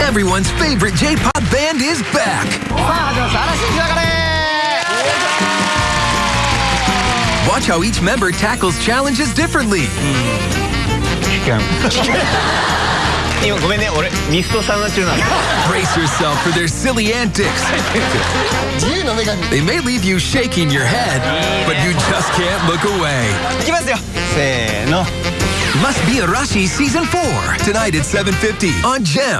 Everyone's favorite J-pop band is back. Watch how each member tackles challenges differently. Brace yourself for their silly antics. They may leave you shaking your head, but you just can't look away. Must Be a Arashi Season 4, tonight at 7.50 on GEM.